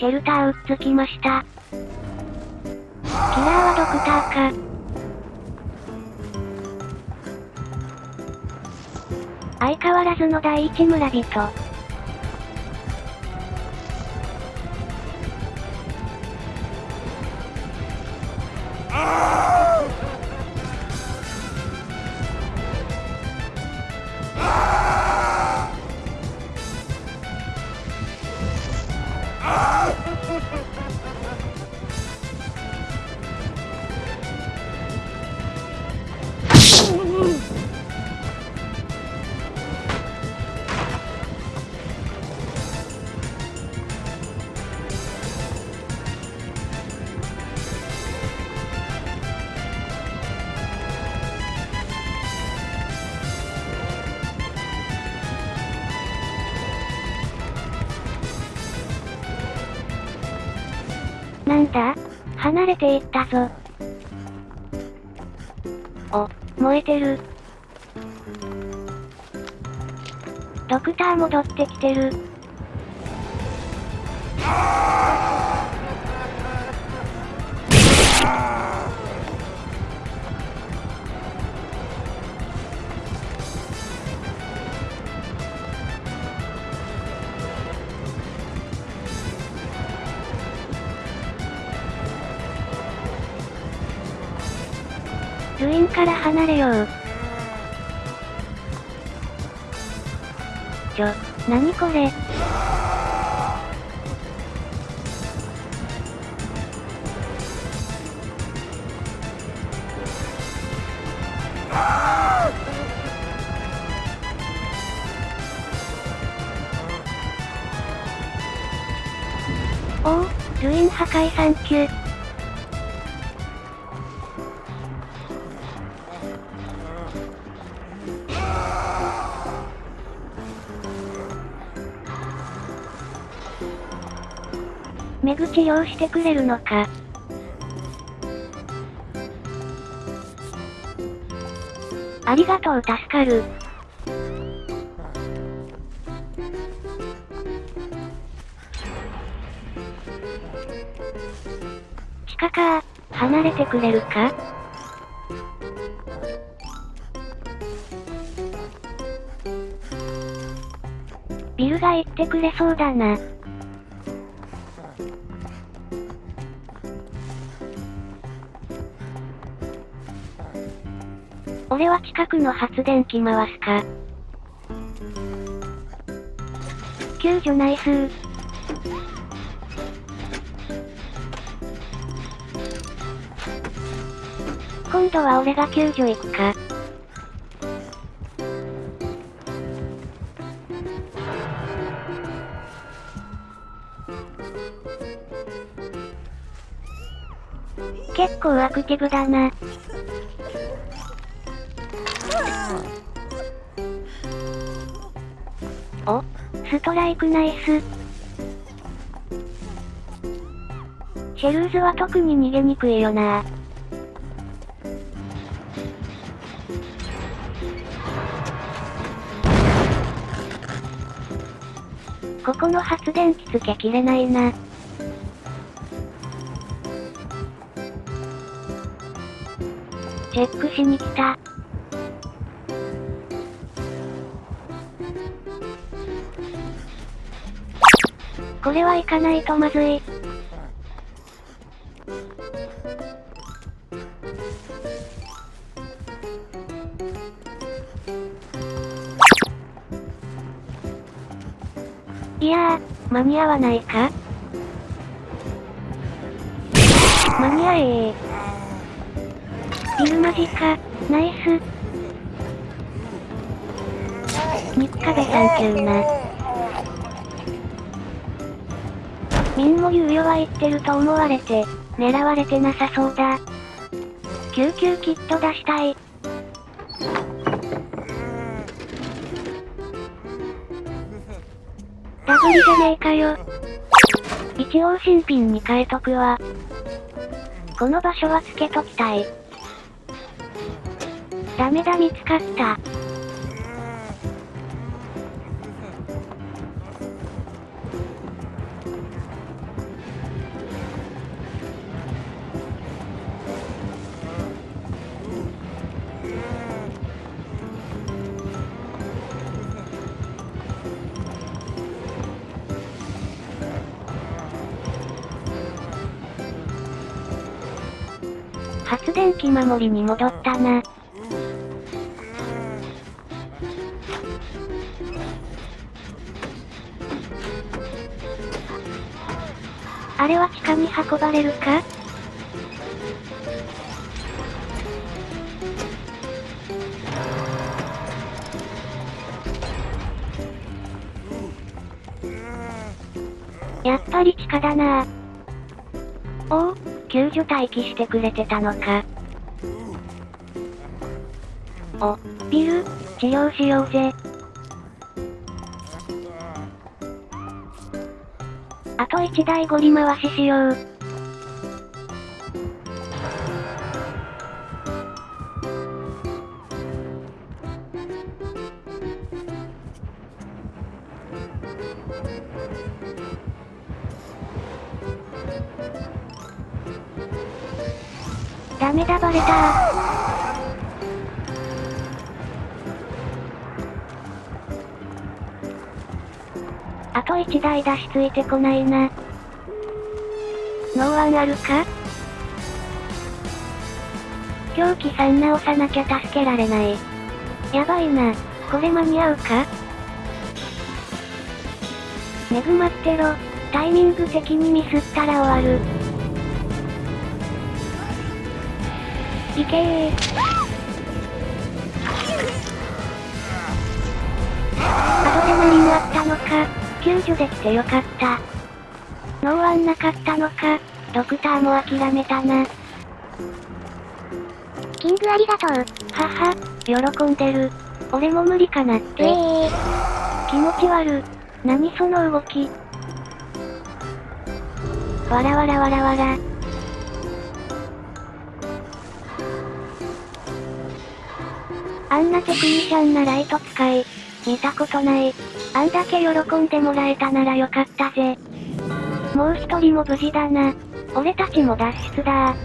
シェルターうっつきました。キラーはドクターか。相変わらずの第一村人。Ha ha ha! なんだ？離れていったぞ。お、燃えてる。ドクター戻ってきてる。ルインから離れよう。ちょ、なにこれ？おお、ルイン破壊サン目口用してくれるのか。ありがとう助かる。地下か離れてくれるか？ビルが行ってくれそうだな。俺は近くの発電機回すか。救助ナイスー。今度は俺が救助行くか。結構アクティブだな。お、ストライクナイス。シェルーズは特に逃げにくいよなここの発電機つけきれないな。チェックしに来た。これは行かないとまずい。いやー、間に合わないか？間に合えー。ビルマジか、ナイス。肉壁サンキューな。ミンも猶予は言ってると思われて、狙われてなさそうだ。救急キット出したい。ダブリじゃねえかよ。一応新品に変えとくわ。この場所はつけときたい。ダメだ見つかった。発電機守りに戻ったな。あれは地下に運ばれるか？やっぱり地下だな。お？お、救助待機してくれてたのか。お、ビル、治療しようぜ。あと1台ゴリ回ししよう。ダメだバレたあと1台出しついてこないな。ノーワンあるか？狂気さん直さなきゃ助けられない。やばいな。これ間に合うか？恵まってろ。タイミング的にミスったら終わる。いけー。後で何もあったのか。救助できてよかった。ノーワンなかったのか、ドクターも諦めたな。キングありがとう。はは、喜んでる。俺も無理かなって。えー、気持ち悪。何その動き。わらわらわらわら。あんなテクニシャンなライト使い、見たことない。あんだけ喜んでもらえたならよかったぜ。もう一人も無事だな。俺たちも脱出だ